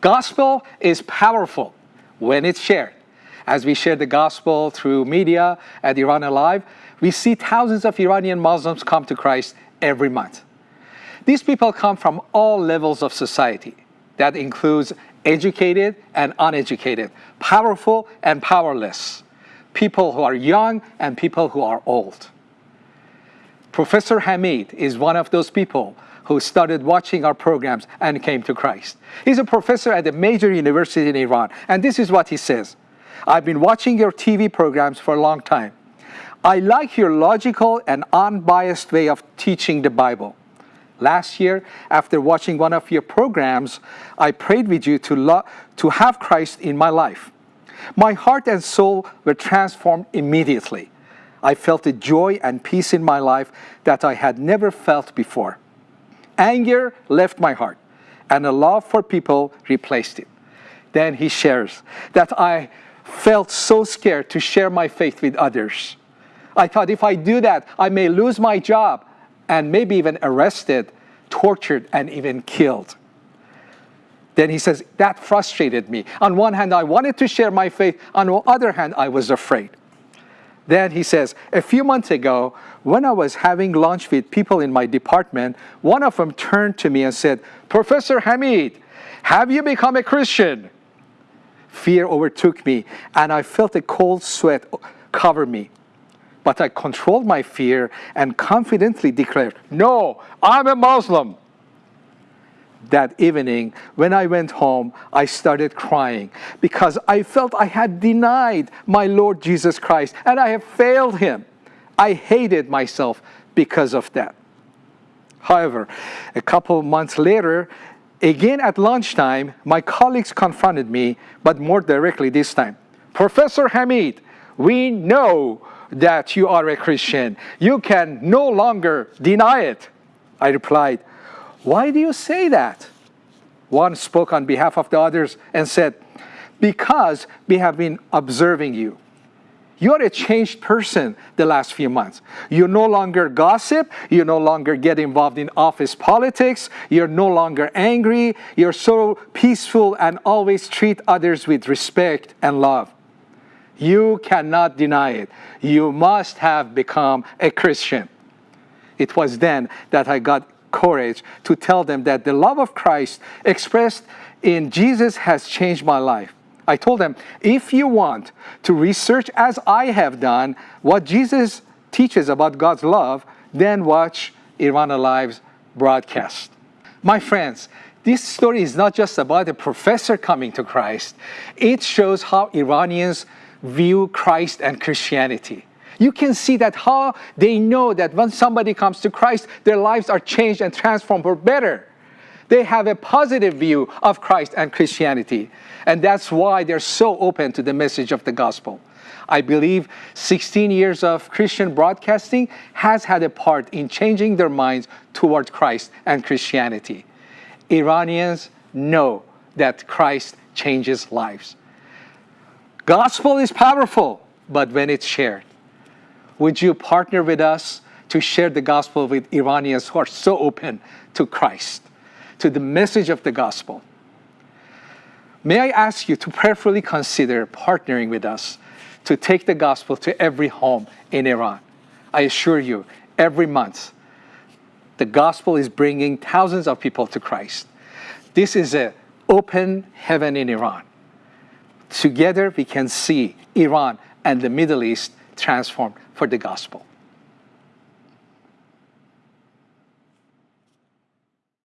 Gospel is powerful when it's shared. As we share the gospel through media at Iran Alive, we see thousands of Iranian Muslims come to Christ every month. These people come from all levels of society. That includes educated and uneducated, powerful and powerless, people who are young and people who are old. Professor Hamid is one of those people who started watching our programs and came to Christ. He's a professor at a major university in Iran, and this is what he says. I've been watching your TV programs for a long time. I like your logical and unbiased way of teaching the Bible. Last year, after watching one of your programs, I prayed with you to, to have Christ in my life. My heart and soul were transformed immediately. I felt a joy and peace in my life that I had never felt before. Anger left my heart, and a love for people replaced it. Then he shares that I felt so scared to share my faith with others. I thought if I do that, I may lose my job and maybe even arrested, tortured, and even killed. Then he says, that frustrated me. On one hand, I wanted to share my faith. On the other hand, I was afraid. Then he says, a few months ago, when I was having lunch with people in my department, one of them turned to me and said, Professor Hamid, have you become a Christian? Fear overtook me, and I felt a cold sweat cover me. But I controlled my fear and confidently declared, no, I'm a Muslim. That evening, when I went home, I started crying because I felt I had denied my Lord Jesus Christ and I have failed him. I hated myself because of that. However, a couple of months later, again at lunchtime, my colleagues confronted me, but more directly this time. Professor Hamid, we know that you are a Christian. You can no longer deny it. I replied, why do you say that? One spoke on behalf of the others and said, because we have been observing you. You're a changed person the last few months. You no longer gossip. You no longer get involved in office politics. You're no longer angry. You're so peaceful and always treat others with respect and love. You cannot deny it. You must have become a Christian. It was then that I got courage to tell them that the love of Christ expressed in Jesus has changed my life. I told them, if you want to research as I have done what Jesus teaches about God's love, then watch Iran Alive's broadcast. My friends, this story is not just about a professor coming to Christ. It shows how Iranians view Christ and Christianity. You can see that how they know that when somebody comes to Christ, their lives are changed and transformed for better. They have a positive view of Christ and Christianity. And that's why they're so open to the message of the gospel. I believe 16 years of Christian broadcasting has had a part in changing their minds towards Christ and Christianity. Iranians know that Christ changes lives. Gospel is powerful, but when it's shared. Would you partner with us to share the gospel with Iranians who are so open to Christ, to the message of the gospel? May I ask you to prayerfully consider partnering with us to take the gospel to every home in Iran. I assure you, every month, the gospel is bringing thousands of people to Christ. This is an open heaven in Iran. Together we can see Iran and the Middle East transformed for the gospel.